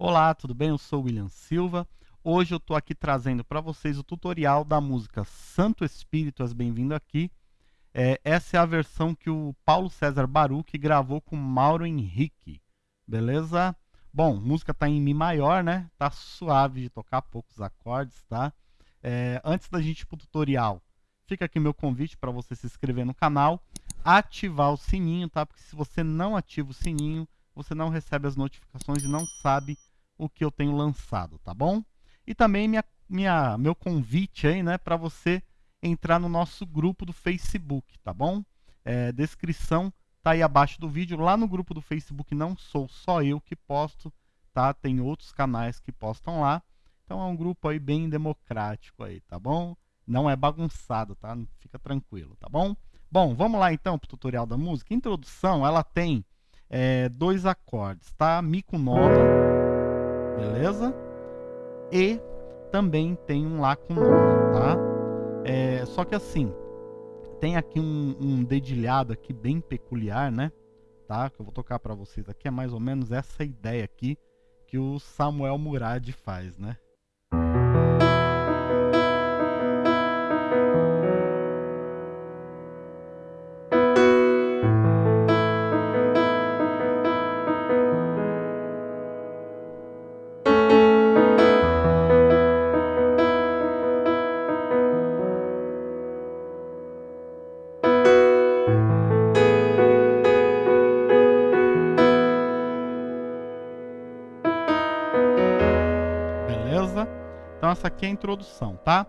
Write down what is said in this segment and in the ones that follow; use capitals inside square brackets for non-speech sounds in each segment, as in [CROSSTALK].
Olá, tudo bem? Eu sou o William Silva. Hoje eu estou aqui trazendo para vocês o tutorial da música Santo Espírito, bem-vindo aqui. É, essa é a versão que o Paulo César Baruch gravou com Mauro Henrique, beleza? Bom, música está em Mi maior, né? Tá suave de tocar, poucos acordes, tá? É, antes da gente ir para o tutorial, fica aqui meu convite para você se inscrever no canal, ativar o sininho, tá? Porque se você não ativa o sininho, você não recebe as notificações e não sabe o que eu tenho lançado, tá bom? E também minha, minha, meu convite aí, né, para você entrar no nosso grupo do Facebook, tá bom? É, descrição tá aí abaixo do vídeo. Lá no grupo do Facebook não sou só eu que posto, tá? Tem outros canais que postam lá. Então é um grupo aí bem democrático aí, tá bom? Não é bagunçado, tá? Fica tranquilo, tá bom? Bom, vamos lá então para o tutorial da música. introdução, ela tem é, dois acordes, tá? Mi com nona beleza? E também tem um Lá com nona, tá? É, só que assim, tem aqui um, um dedilhado aqui bem peculiar, né? Tá? Que eu vou tocar para vocês aqui, é mais ou menos essa ideia aqui que o Samuel Murad faz, né? A introdução, tá?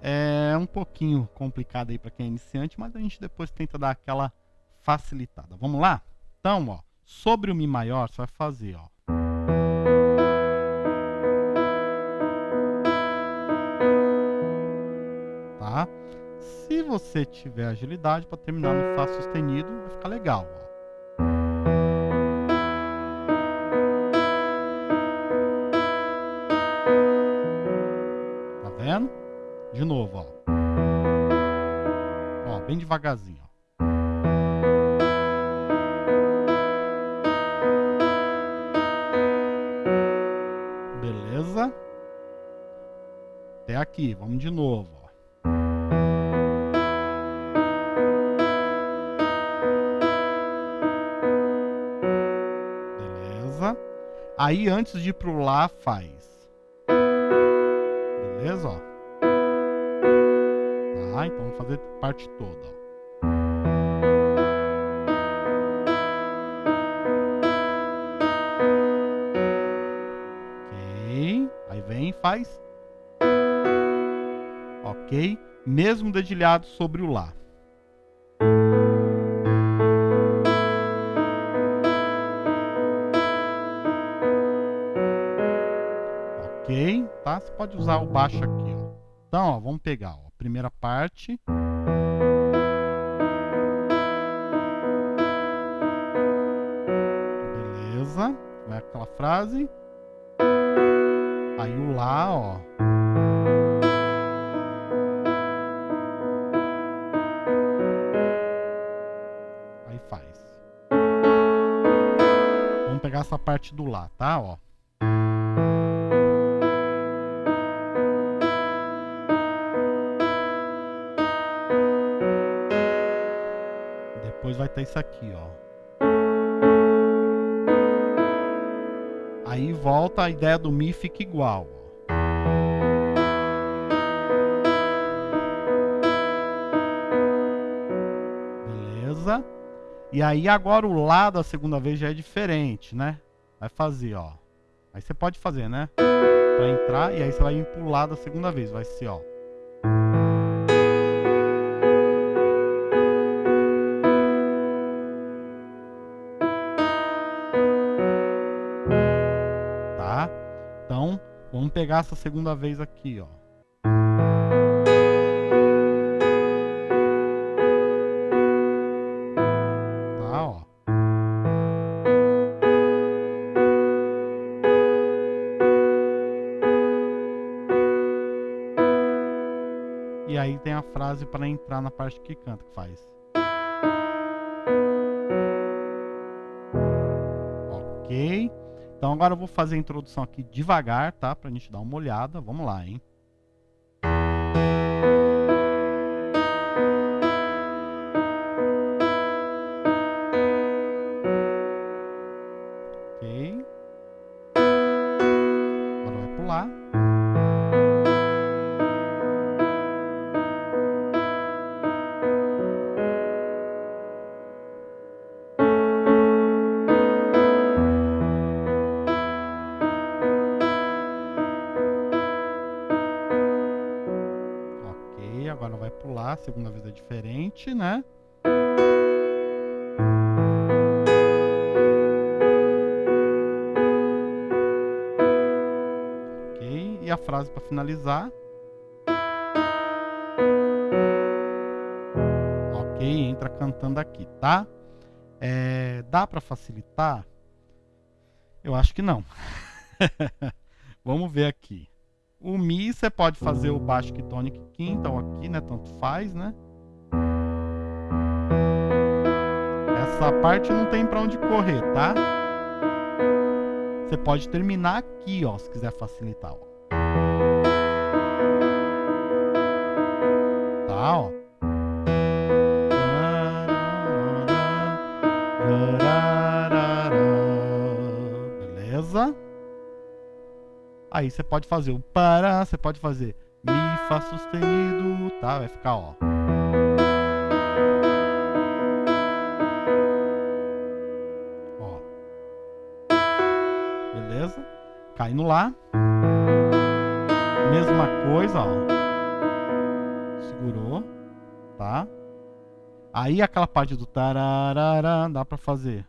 É um pouquinho complicado aí para quem é iniciante, mas a gente depois tenta dar aquela facilitada. Vamos lá? Então, ó, sobre o Mi maior, você vai fazer, ó. Tá? Se você tiver agilidade para terminar no Fá sustenido, vai ficar legal, ó. Devagarzinho. Beleza? Até aqui, vamos de novo. Beleza? Aí antes de ir pro Lá faz Beleza? Ó. Tá, então vamos fazer parte toda. Ó. faz. Ok. Mesmo dedilhado sobre o Lá. ok, tá? Você pode usar o baixo aqui, ó. Então, ó, vamos pegar, ó, a primeira parte. Beleza. Vai aquela frase. Aí o Lá, ó. Aí faz. Vamos pegar essa parte do Lá, tá? Ó. depois vai estar isso aqui, ó. Aí volta a ideia do Mi fica igual. Beleza? E aí agora o Lá da segunda vez já é diferente, né? Vai fazer, ó. Aí você pode fazer, né? Pra entrar e aí você vai Lá da segunda vez. Vai ser, ó. Vamos pegar essa segunda vez aqui, ó. Tá, ó. E aí tem a frase para entrar na parte que canta, que faz. Ok. Então agora eu vou fazer a introdução aqui devagar, tá? Pra gente dar uma olhada. Vamos lá, hein? A segunda vez é diferente, né? Ok, e a frase para finalizar. Ok, entra cantando aqui, tá? É, dá para facilitar? Eu acho que não. [LAUGHS] Vamos ver aqui. O Mi você pode fazer o baixo tônico quinta ou aqui, né? Tanto faz, né? Essa parte não tem para onde correr, tá? Você pode terminar aqui, ó, se quiser facilitar, ó. Tá, ó. Aí você pode fazer o para, você pode fazer mi, fá sustenido, tá? Vai ficar, ó. Ó. Beleza? Caindo lá. Mesma coisa, ó. Segurou, tá? Aí aquela parte do tararara dá pra fazer.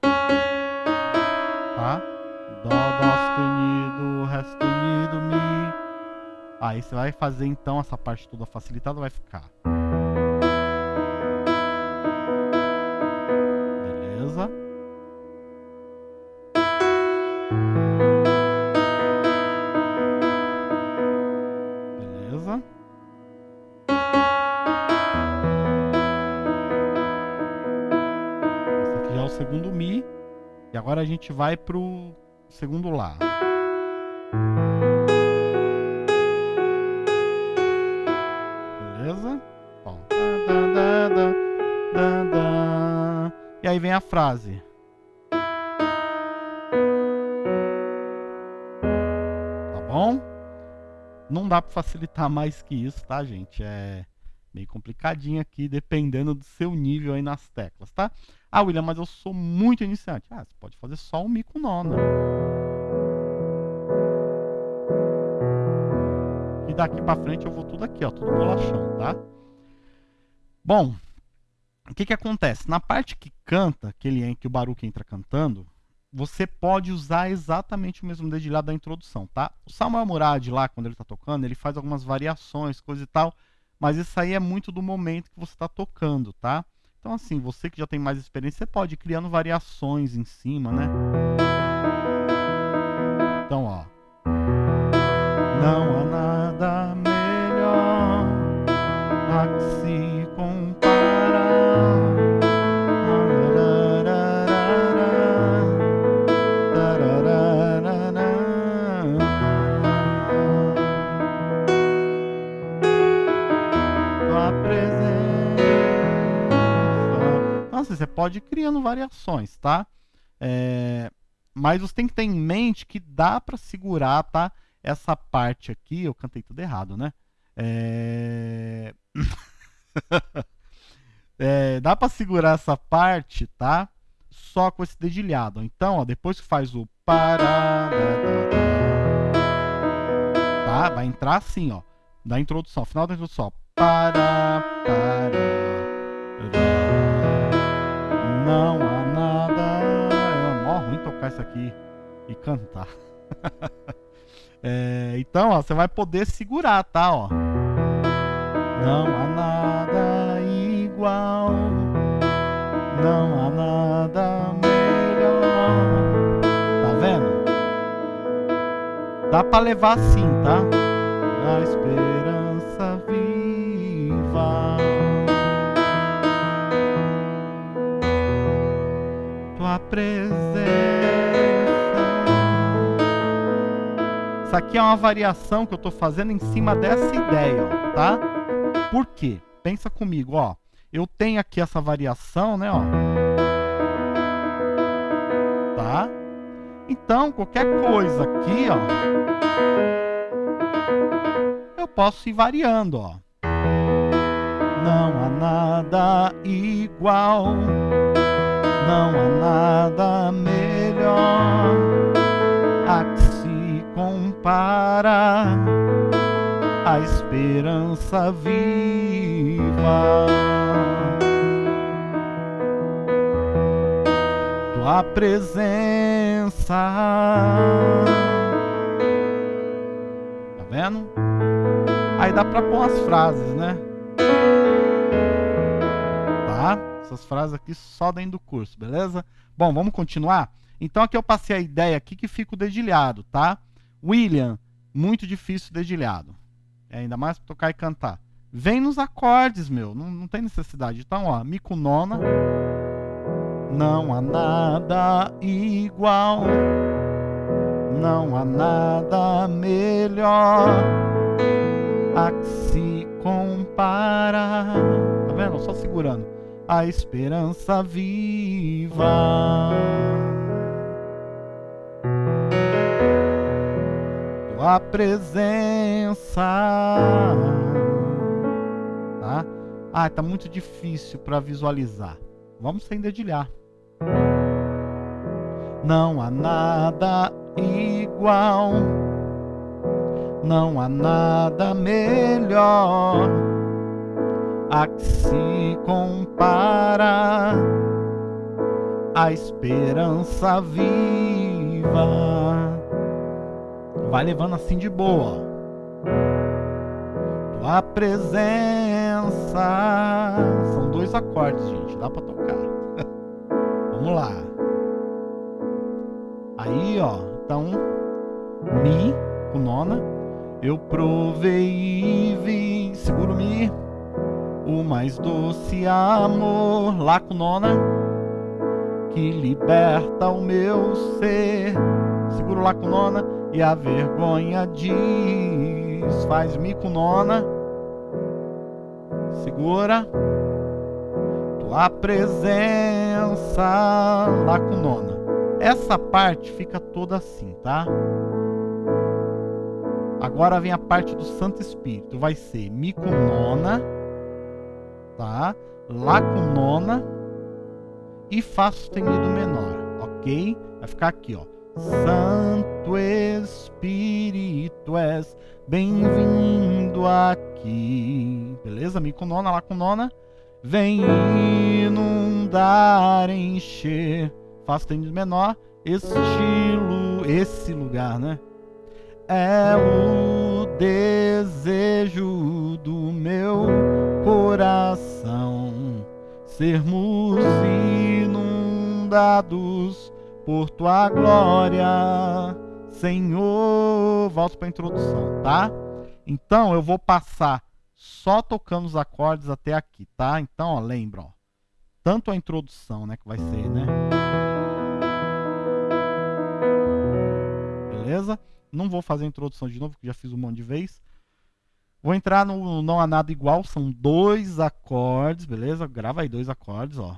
Tá? Dó, dó sustenido, ré sustenido, mi. Aí você vai fazer então essa parte toda facilitada, vai ficar. Beleza? Beleza? Esse aqui já é o segundo Mi. E agora a gente vai pro segundo Lá. Beleza? Bom. E aí vem a frase. Tá bom? Não dá para facilitar mais que isso, tá, gente? É meio complicadinho aqui, dependendo do seu nível aí nas teclas, tá? Ah, William, mas eu sou muito iniciante. Ah, você pode fazer só um Mi com nona. E daqui para frente eu vou tudo aqui, ó, tudo bolachão, tá? Bom, o que que acontece? Na parte que canta, aquele em que o Baruch entra cantando, você pode usar exatamente o mesmo dedilhado da introdução, tá? O Samuel Murad lá, quando ele está tocando, ele faz algumas variações, coisa e tal, mas isso aí é muito do momento que você está tocando, tá? Então, assim, você que já tem mais experiência, você pode ir criando variações em cima, né? Então, ó. Não há Você pode ir criando variações, tá? É... Mas você tem que ter em mente que dá para segurar, tá? essa parte aqui, eu cantei tudo errado, né? É... [LAUGHS] é, dá para segurar essa parte, tá? Só com esse dedilhado. Então, ó, depois que faz o para, tá? Vai entrar assim, ó, da introdução, final da introdução, para, para, não há nada. É mó ruim tocar isso aqui e cantar. [LAUGHS] É, então, ó, você vai poder segurar, tá? Ó. Não há nada igual, não há nada melhor. Tá vendo? Dá pra levar assim, tá? A esperança presença Isso aqui é uma variação que eu estou fazendo em cima dessa ideia, tá? Por quê? Pensa comigo, ó. Eu tenho aqui essa variação, né, ó. Tá? Então, qualquer coisa aqui, ó, eu posso ir variando, ó. Não há nada igual, não há nada melhor a que se compara a esperança viva. Tua presença. Tá vendo? Aí dá pra pôr umas frases, né? Essas frases aqui só dentro do curso, beleza? Bom, vamos continuar? Então aqui eu passei a ideia aqui que fica o dedilhado, tá? William, muito difícil dedilhado. É, ainda mais pra tocar e cantar. Vem nos acordes, meu. Não, não tem necessidade. Então, ó, Mi com nona. Não há nada igual. Não há nada melhor a que se compara. Tá vendo? Só segurando. A esperança viva. Tua presença. Tá? Ah, tá muito difícil para visualizar. Vamos sem dedilhar. Não há nada igual, não há nada melhor a que se compara a esperança viva. Vai levando assim de boa. Tua presença. São dois acordes, gente. Dá pra tocar. [LAUGHS] Vamos lá. Aí, ó. Então, Mi com nona. Eu provei mais doce amor. Lá com nona. Que liberta o meu ser. Seguro lá com nona. E a vergonha diz. Faz Mi com nona. Segura. Tua presença. Lá com nona. Essa parte fica toda assim, tá? Agora vem a parte do Santo Espírito. Vai ser Mi com nona, tá? Lá com nona e Fá sustenido menor, ok? Vai ficar aqui, ó. Santo Espírito és bem-vindo aqui. Beleza? Mi com nona, Lá com nona. Vem inundar, encher Fá sustenido menor, estilo, esse lugar, né? É o desejo do meu coração sermos inundados por tua glória, Senhor. Volto para a introdução, tá? Então eu vou passar só tocando os acordes até aqui, tá? Então, ó, lembra, ó, tanto a introdução, né, que vai ser, né? beleza? Não vou fazer a introdução de novo, que já fiz um monte de vez. Vou entrar no Não Há Nada Igual, são dois acordes, beleza? Grava aí dois acordes, ó.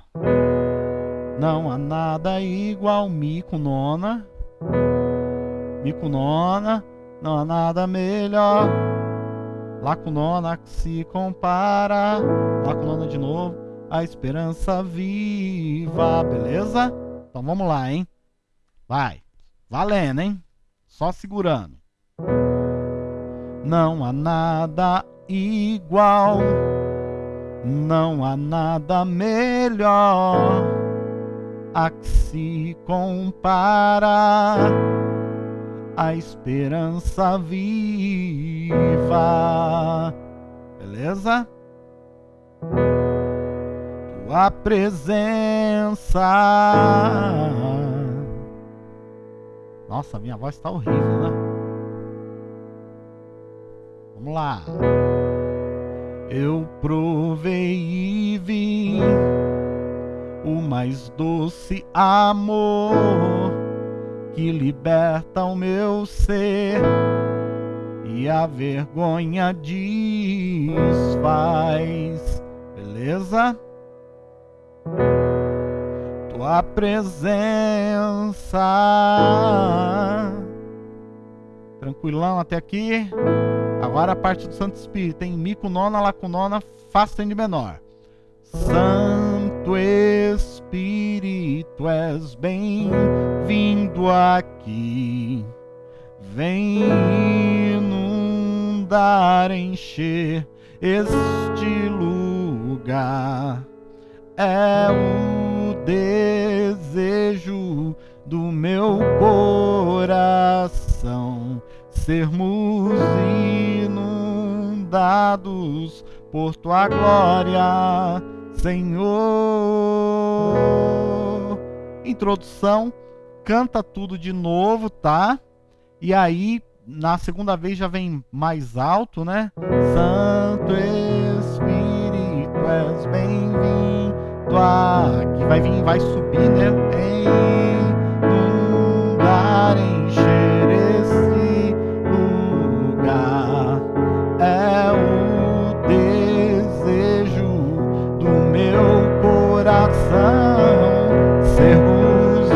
Não há nada igual, Mi com nona. Mi com nona, não há nada melhor. Lá com nona que se compara. Lá com nona de novo, a esperança viva, beleza? Então vamos lá, hein? Vai. Valendo, hein? Só segurando. Não há nada igual, não há nada melhor a que se compara a esperança viva. Beleza? Tua presença nossa, minha voz está horrível, né? Vamos lá. Eu provei e vi o mais doce amor que liberta o meu ser e a vergonha desfaz. Beleza? Tua presença. Tranquilão até aqui. Agora a parte do Santo Espírito. Tem Mi com nona, Lá com nona, Fá sustenido menor. Santo Espírito, és bem-vindo aqui. Vem inundar, encher este lugar. É o desejo do meu coração sermos inundados por tua glória, Senhor. Introdução, canta tudo de novo, tá? E aí, na segunda vez já vem mais alto, né? Santo Espírito, és aqui. Vai vir, vai subir, né? Inundar, encher esse lugar. É o desejo do meu coração. Sermos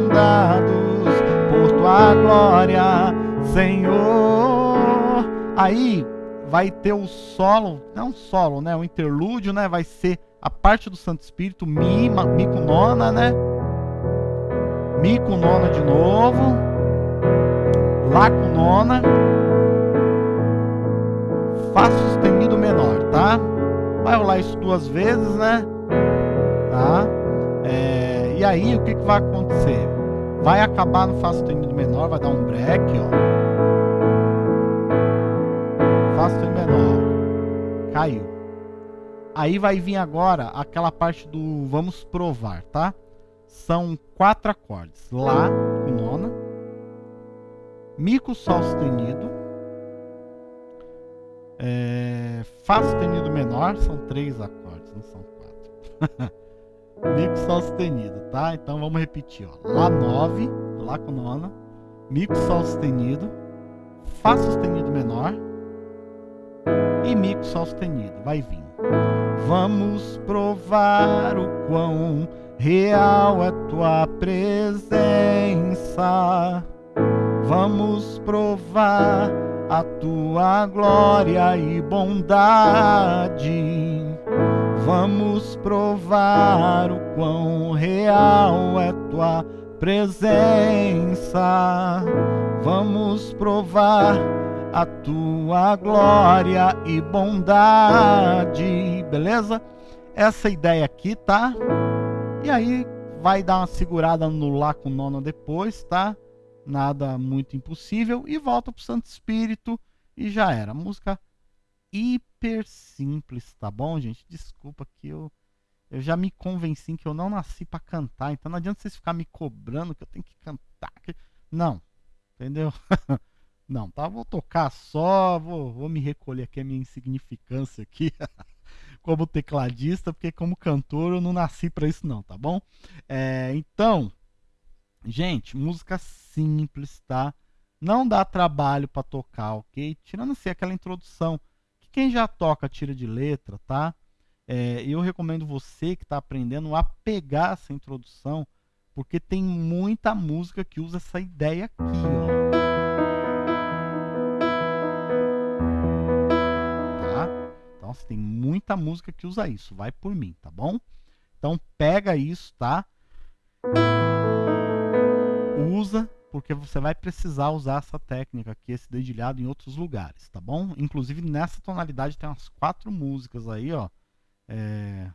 inundados por tua glória, Senhor. Aí vai ter o solo, não solo, né? O interlúdio, né? Vai ser a parte do Santo Espírito, Mi, Mi com nona, né? Mi com nona de novo. Lá com nona. Fá sustenido menor, tá? Vai rolar isso duas vezes, né? Tá? É, e aí, o que, que vai acontecer? Vai acabar no Fá sustenido menor, vai dar um break, ó. Fá sustenido menor. Caiu. Aí vai vir agora aquela parte do vamos provar, tá? São quatro acordes. Lá com nona. Mi com Sol sustenido. É, Fá sustenido menor. São três acordes, não são quatro. [LAUGHS] Mi com Sol sustenido, tá? Então vamos repetir. Ó. Lá 9, Lá com nona. Mi com Sol sustenido. Fá sustenido menor. E Mi sustenido. Vai vir. Vamos provar o quão real é tua presença. Vamos provar a tua glória e bondade. Vamos provar o quão real é tua presença. Vamos provar a tua glória e bondade. Beleza? Essa ideia aqui, tá? E aí vai dar uma segurada no Lá com nona depois, tá? Nada muito impossível. E volta pro Santo Espírito e já era. Música hiper simples, tá bom, gente? Desculpa que eu, eu já me convenci que eu não nasci para cantar. Então não adianta vocês ficar me cobrando que eu tenho que cantar. Não, entendeu? [LAUGHS] Não, tá? Vou tocar só, vou, vou me recolher aqui a minha insignificância aqui [LAUGHS] como tecladista, porque como cantor eu não nasci para isso não, tá bom? É, então, gente, música simples, tá? Não dá trabalho para tocar, ok? Tirando assim aquela introdução, que quem já toca tira de letra, tá? É, eu recomendo você que está aprendendo a pegar essa introdução, porque tem muita música que usa essa ideia aqui, ó. Nossa, tem muita música que usa isso. Vai por mim, tá bom? Então pega isso, tá? Usa, porque você vai precisar usar essa técnica aqui, esse dedilhado em outros lugares, tá bom? Inclusive nessa tonalidade tem umas quatro músicas aí, ó. É...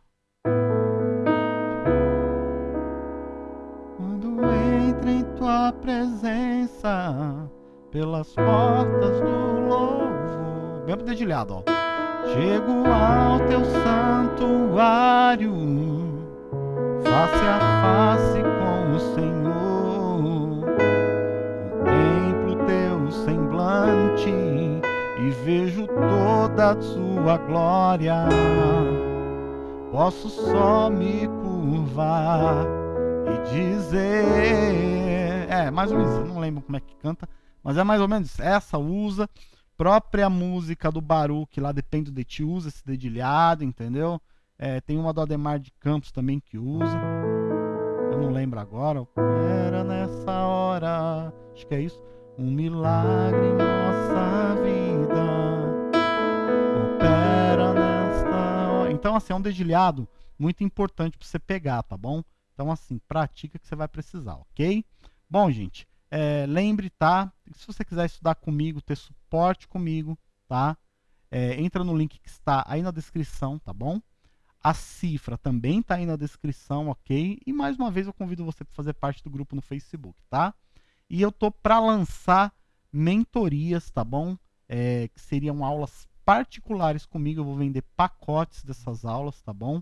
Quando entra em tua presença pelas portas do louvor. Bem dedilhado, ó. Chego ao teu santuário, face a face com o Senhor. Contemplo teu semblante e vejo toda a sua glória. Posso só me curvar e dizer. É, mais ou menos, não lembro como é que canta, Mas é mais ou menos essa usa. Própria música do Baruch lá depende de ti, usa esse dedilhado, entendeu? É, tem uma do Ademar de Campos também que usa. Eu não lembro agora. Era nessa hora. Acho que é isso. Um milagre em nossa vida. Opera nesta hora. Então, assim, é um dedilhado muito importante para você pegar, tá bom? Então, assim, pratica que você vai precisar, ok? Bom, gente, é, lembre, tá? Se você quiser estudar comigo, ter suporte comigo, tá? É, entra no link que está aí na descrição, tá bom? A cifra também está aí na descrição, ok? E mais uma vez eu convido você para fazer parte do grupo no Facebook, tá? E eu tô para lançar mentorias, tá bom? É, que seriam aulas particulares comigo. Eu vou vender pacotes dessas aulas, tá bom?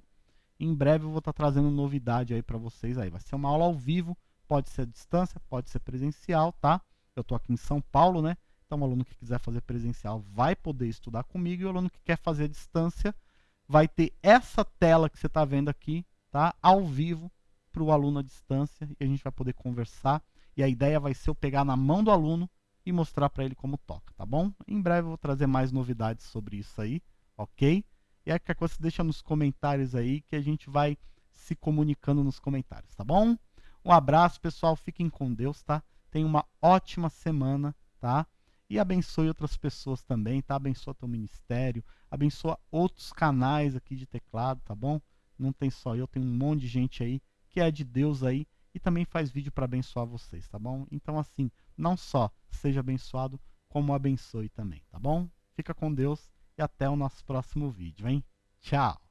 Em breve eu vou estar tá trazendo novidade aí para vocês aí. Vai ser uma aula ao vivo Pode ser à distância, pode ser presencial, tá? Eu estou aqui em São Paulo, né? Então, o aluno que quiser fazer presencial vai poder estudar comigo e o aluno que quer fazer à distância vai ter essa tela que você está vendo aqui, tá? Ao vivo para o aluno à distância e a gente vai poder conversar. E a ideia vai ser eu pegar na mão do aluno e mostrar para ele como toca, tá bom? Em breve eu vou trazer mais novidades sobre isso aí, ok? E aí, qualquer coisa, deixa nos comentários aí que a gente vai se comunicando nos comentários, tá bom? Um abraço, pessoal. Fiquem com Deus, tá? Tenham uma ótima semana, tá? E abençoe outras pessoas também, tá? Abençoa teu ministério, abençoa outros canais aqui de teclado, tá bom? Não tem só eu, tem um monte de gente aí que é de Deus aí e também faz vídeo para abençoar vocês, tá bom? Então assim, não só seja abençoado, como abençoe também, tá bom? Fica com Deus e até o nosso próximo vídeo, hein? Tchau!